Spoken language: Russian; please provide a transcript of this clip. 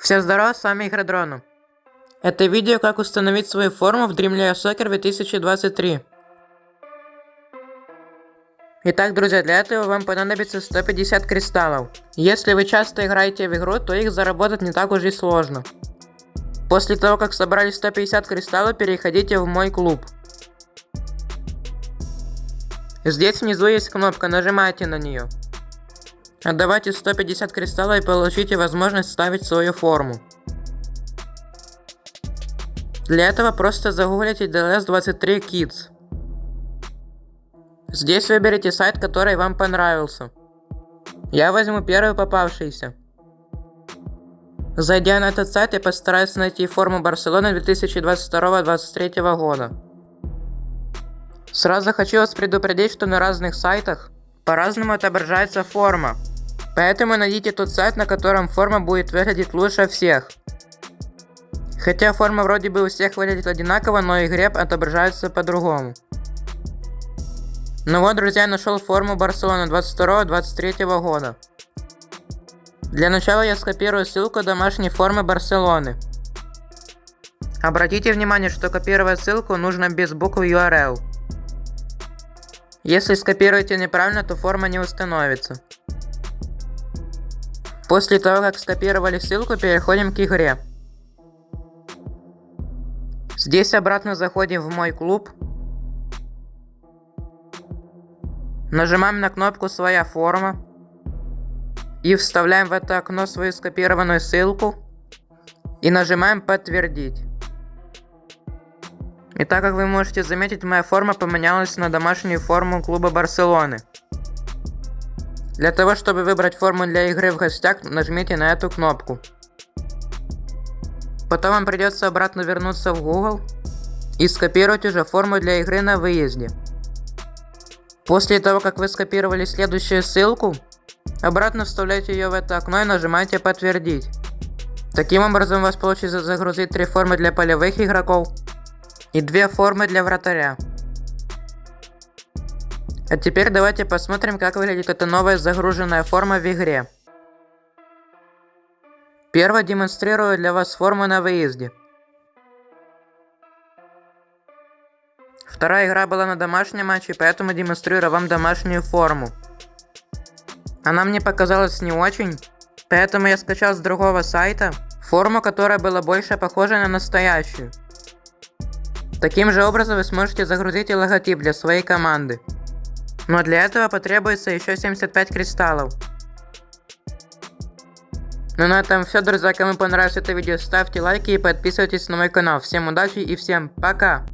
Всем здорова, с вами Игродрона. Это видео, как установить свою форму в Dreamlayer Soccer 2023. Итак, друзья, для этого вам понадобится 150 кристаллов. Если вы часто играете в игру, то их заработать не так уж и сложно. После того, как собрали 150 кристаллов, переходите в мой клуб. Здесь внизу есть кнопка, нажимайте на нее. Отдавайте 150 кристаллов и получите возможность ставить свою форму. Для этого просто загуглите DLS23 Kids. Здесь выберите сайт, который вам понравился. Я возьму первый попавшийся. Зайдя на этот сайт, я постараюсь найти форму Барселоны 2022-2023 года. Сразу хочу вас предупредить, что на разных сайтах по-разному отображается форма. Поэтому найдите тот сайт, на котором форма будет выглядеть лучше всех. Хотя форма вроде бы у всех выглядит одинаково, но игре отображается по-другому. Ну вот, друзья, нашел форму Барселоны 22-23 года. Для начала я скопирую ссылку домашней формы Барселоны. Обратите внимание, что копировать ссылку нужно без буквы URL. Если скопируете неправильно, то форма не установится. После того, как скопировали ссылку, переходим к игре. Здесь обратно заходим в мой клуб. Нажимаем на кнопку «Своя форма». И вставляем в это окно свою скопированную ссылку. И нажимаем «Подтвердить». И так как вы можете заметить, моя форма поменялась на домашнюю форму клуба Барселоны. Для того, чтобы выбрать форму для игры в гостях, нажмите на эту кнопку. Потом вам придется обратно вернуться в Google и скопировать уже форму для игры на выезде. После того, как вы скопировали следующую ссылку, обратно вставляйте ее в это окно и нажимаете «Подтвердить». Таким образом у вас получится загрузить три формы для полевых игроков и две формы для вратаря. А теперь давайте посмотрим, как выглядит эта новая загруженная форма в игре. Первое демонстрирую для вас форму на выезде. Вторая игра была на домашнем матче, поэтому демонстрирую вам домашнюю форму. Она мне показалась не очень, поэтому я скачал с другого сайта форму, которая была больше похожа на настоящую. Таким же образом вы сможете загрузить и логотип для своей команды. Но для этого потребуется еще 75 кристаллов. Ну на этом все, друзья. Кому понравилось это видео, ставьте лайки и подписывайтесь на мой канал. Всем удачи и всем пока!